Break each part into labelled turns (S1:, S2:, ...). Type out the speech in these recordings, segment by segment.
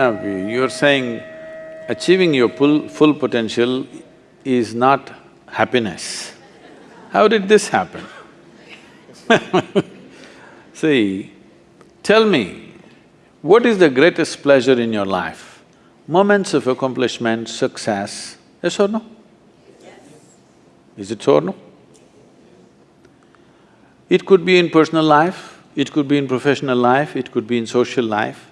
S1: You're saying achieving your full, full potential is not happiness. How did this happen? See, tell me, what is the greatest pleasure in your life? Moments of accomplishment, success, yes or no? Yes. Is it so or no? It could be in personal life, it could be in professional life, it could be in social life,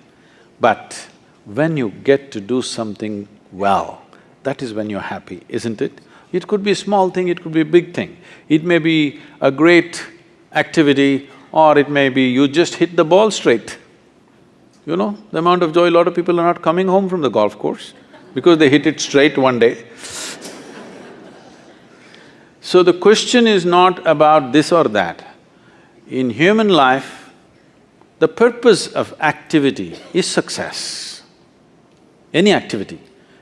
S1: but when you get to do something well, that is when you're happy, isn't it? It could be a small thing, it could be a big thing. It may be a great activity or it may be you just hit the ball straight. You know, the amount of joy, a lot of people are not coming home from the golf course because they hit it straight one day. so the question is not about this or that. In human life, the purpose of activity is success, any activity.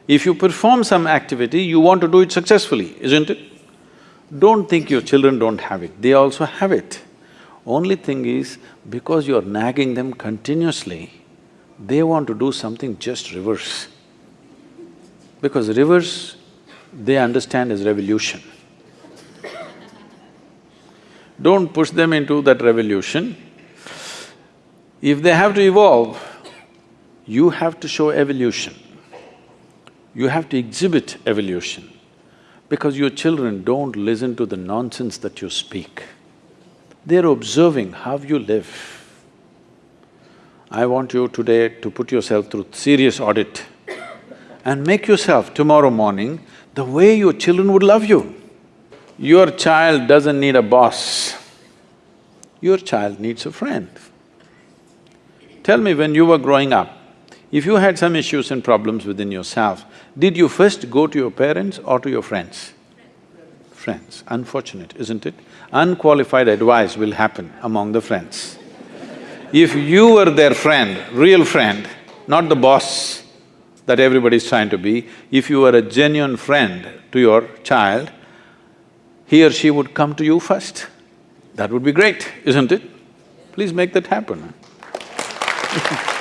S1: If you perform some activity, you want to do it successfully, isn't it? Don't think your children don't have it, they also have it. Only thing is, because you're nagging them continuously, they want to do something just reverse. Because reverse, they understand as revolution. Don't push them into that revolution. If they have to evolve, you have to show evolution. You have to exhibit evolution because your children don't listen to the nonsense that you speak. They're observing how you live. I want you today to put yourself through serious audit and make yourself tomorrow morning the way your children would love you. Your child doesn't need a boss, your child needs a friend. Tell me, when you were growing up, if you had some issues and problems within yourself, did you first go to your parents or to your friends? Friends. Unfortunate, isn't it? Unqualified advice will happen among the friends. If you were their friend, real friend, not the boss that everybody is trying to be, if you were a genuine friend to your child, he or she would come to you first. That would be great, isn't it? Please make that happen.